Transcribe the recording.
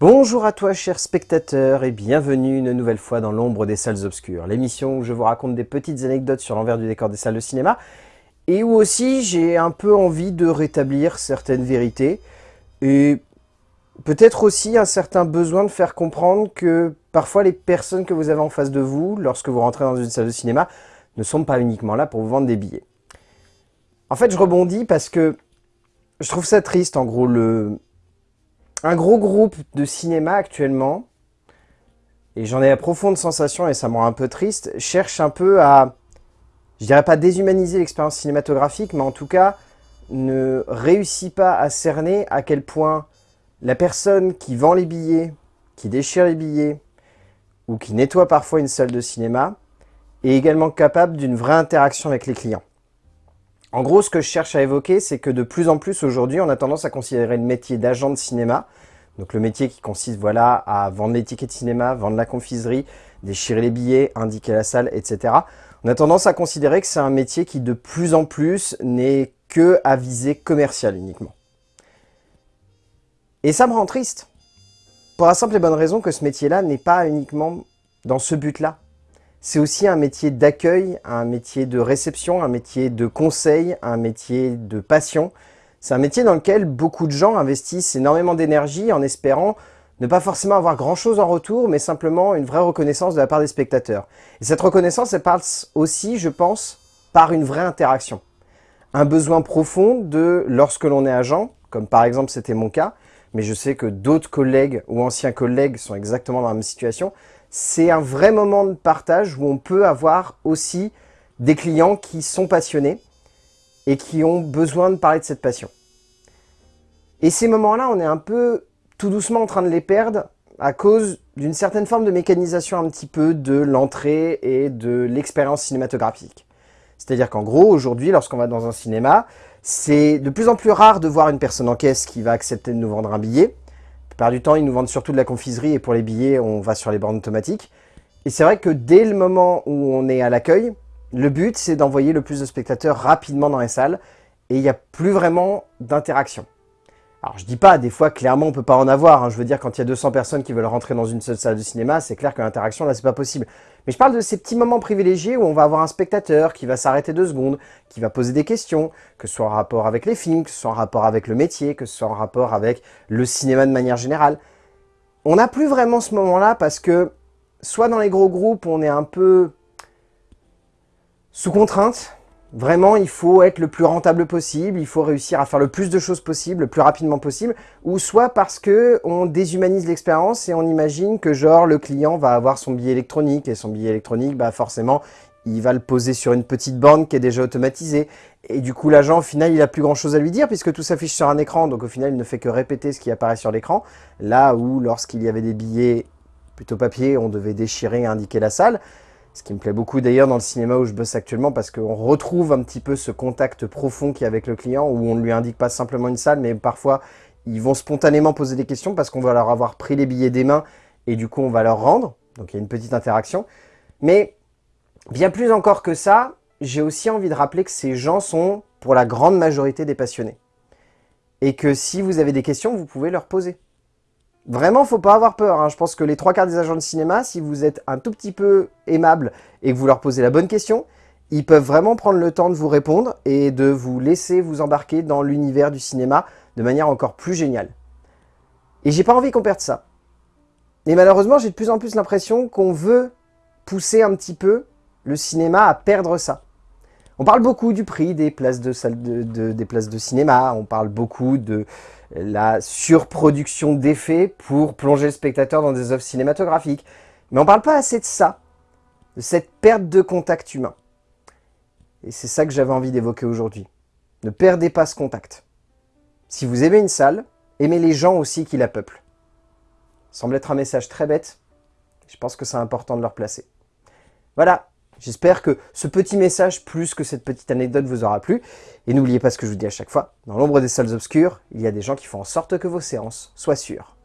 Bonjour à toi chers spectateurs et bienvenue une nouvelle fois dans l'ombre des salles obscures, l'émission où je vous raconte des petites anecdotes sur l'envers du décor des salles de cinéma et où aussi j'ai un peu envie de rétablir certaines vérités et peut-être aussi un certain besoin de faire comprendre que parfois les personnes que vous avez en face de vous lorsque vous rentrez dans une salle de cinéma ne sont pas uniquement là pour vous vendre des billets. En fait je rebondis parce que je trouve ça triste en gros le un gros groupe de cinéma actuellement, et j'en ai la profonde sensation, et ça me rend un peu triste, cherche un peu à, je dirais pas déshumaniser l'expérience cinématographique, mais en tout cas, ne réussit pas à cerner à quel point la personne qui vend les billets, qui déchire les billets, ou qui nettoie parfois une salle de cinéma, est également capable d'une vraie interaction avec les clients. En gros, ce que je cherche à évoquer, c'est que de plus en plus aujourd'hui, on a tendance à considérer le métier d'agent de cinéma, donc le métier qui consiste voilà, à vendre les tickets de cinéma, vendre la confiserie, déchirer les billets, indiquer la salle, etc. On a tendance à considérer que c'est un métier qui de plus en plus n'est que à visée commerciale uniquement. Et ça me rend triste, pour la simple et bonne raison que ce métier-là n'est pas uniquement dans ce but-là c'est aussi un métier d'accueil, un métier de réception, un métier de conseil, un métier de passion. C'est un métier dans lequel beaucoup de gens investissent énormément d'énergie en espérant ne pas forcément avoir grand-chose en retour, mais simplement une vraie reconnaissance de la part des spectateurs. Et cette reconnaissance, elle passe aussi, je pense, par une vraie interaction. Un besoin profond de, lorsque l'on est agent, comme par exemple c'était mon cas, mais je sais que d'autres collègues ou anciens collègues sont exactement dans la même situation, c'est un vrai moment de partage où on peut avoir aussi des clients qui sont passionnés et qui ont besoin de parler de cette passion. Et ces moments-là, on est un peu tout doucement en train de les perdre à cause d'une certaine forme de mécanisation un petit peu de l'entrée et de l'expérience cinématographique. C'est-à-dire qu'en gros, aujourd'hui, lorsqu'on va dans un cinéma, c'est de plus en plus rare de voir une personne en caisse qui va accepter de nous vendre un billet plupart du temps, ils nous vendent surtout de la confiserie et pour les billets, on va sur les bornes automatiques. Et c'est vrai que dès le moment où on est à l'accueil, le but, c'est d'envoyer le plus de spectateurs rapidement dans les salles et il n'y a plus vraiment d'interaction. Alors je dis pas, des fois clairement on peut pas en avoir, hein. je veux dire quand il y a 200 personnes qui veulent rentrer dans une seule salle de cinéma, c'est clair que l'interaction là c'est pas possible. Mais je parle de ces petits moments privilégiés où on va avoir un spectateur qui va s'arrêter deux secondes, qui va poser des questions, que ce soit en rapport avec les films, que ce soit en rapport avec le métier, que ce soit en rapport avec le cinéma de manière générale. On n'a plus vraiment ce moment là parce que soit dans les gros groupes on est un peu sous contrainte, Vraiment, il faut être le plus rentable possible, il faut réussir à faire le plus de choses possible, le plus rapidement possible, ou soit parce que on déshumanise l'expérience et on imagine que genre le client va avoir son billet électronique, et son billet électronique, bah forcément, il va le poser sur une petite borne qui est déjà automatisée. Et du coup, l'agent, au final, il a plus grand chose à lui dire puisque tout s'affiche sur un écran. Donc au final, il ne fait que répéter ce qui apparaît sur l'écran. Là où, lorsqu'il y avait des billets plutôt papier, on devait déchirer et indiquer la salle. Ce qui me plaît beaucoup d'ailleurs dans le cinéma où je bosse actuellement parce qu'on retrouve un petit peu ce contact profond qu'il y a avec le client où on ne lui indique pas simplement une salle mais parfois ils vont spontanément poser des questions parce qu'on va leur avoir pris les billets des mains et du coup on va leur rendre. Donc il y a une petite interaction. Mais bien plus encore que ça, j'ai aussi envie de rappeler que ces gens sont pour la grande majorité des passionnés. Et que si vous avez des questions, vous pouvez leur poser. Vraiment, faut pas avoir peur. Hein. Je pense que les trois quarts des agents de cinéma, si vous êtes un tout petit peu aimable et que vous leur posez la bonne question, ils peuvent vraiment prendre le temps de vous répondre et de vous laisser vous embarquer dans l'univers du cinéma de manière encore plus géniale. Et j'ai pas envie qu'on perde ça. Et malheureusement, j'ai de plus en plus l'impression qu'on veut pousser un petit peu le cinéma à perdre ça. On parle beaucoup du prix des places de, salle des places de cinéma, on parle beaucoup de la surproduction d'effets pour plonger le spectateur dans des œuvres cinématographiques. Mais on ne parle pas assez de ça, de cette perte de contact humain. Et c'est ça que j'avais envie d'évoquer aujourd'hui. Ne perdez pas ce contact. Si vous aimez une salle, aimez les gens aussi qui la peuplent. Semble être un message très bête, je pense que c'est important de le replacer. Voilà, J'espère que ce petit message, plus que cette petite anecdote, vous aura plu. Et n'oubliez pas ce que je vous dis à chaque fois, dans l'ombre des salles obscures, il y a des gens qui font en sorte que vos séances soient sûres.